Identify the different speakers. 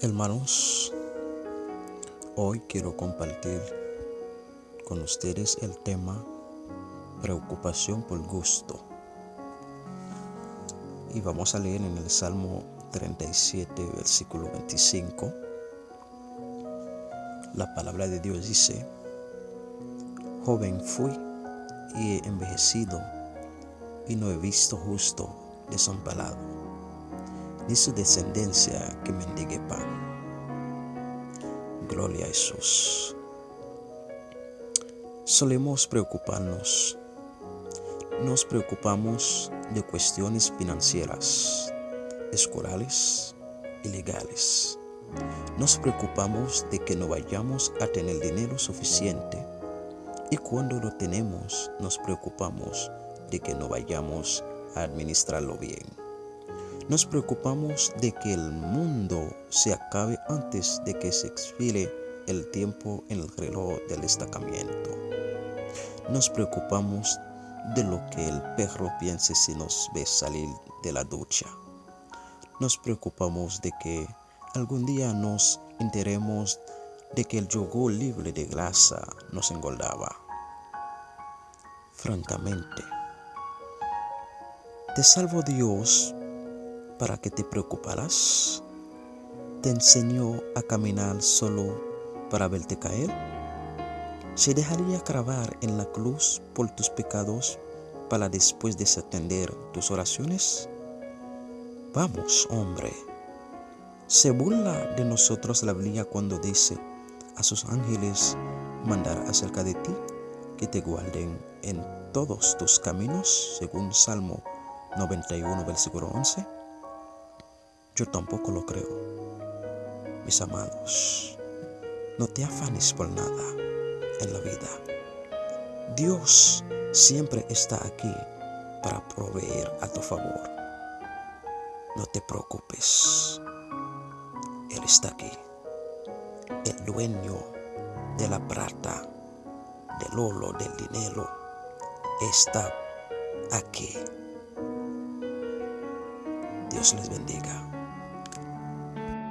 Speaker 1: Hermanos, hoy quiero compartir con ustedes el tema preocupación por gusto. Y vamos a leer en el Salmo 37, versículo 25. La palabra de Dios dice, joven fui y he envejecido y no he visto justo desamparado, ni su descendencia que mendigue pan. Gloria a Jesús. Solemos preocuparnos. Nos preocupamos de cuestiones financieras, escolares y legales. Nos preocupamos de que no vayamos a tener dinero suficiente y cuando lo tenemos nos preocupamos de que no vayamos a administrarlo bien. Nos preocupamos de que el mundo se acabe antes de que se expire el tiempo en el reloj del destacamiento. Nos preocupamos de lo que el perro piense si nos ve salir de la ducha. Nos preocupamos de que algún día nos enteremos de que el yogur libre de grasa nos engordaba. Francamente, ¿te salvo Dios para que te preocuparas? ¿Te enseñó a caminar solo para verte caer? ¿Se dejaría grabar en la cruz por tus pecados para después desatender tus oraciones? Vamos, hombre. Se burla de nosotros la Biblia cuando dice, a sus ángeles mandar acerca de ti que te guarden en todos tus caminos, según Salmo 91, versículo 11. Yo tampoco lo creo. Mis amados, no te afanes por nada en la vida. Dios siempre está aquí para proveer a tu favor. No te preocupes. Él está aquí. El dueño de la plata, del oro, del dinero, está aquí. Dios les bendiga.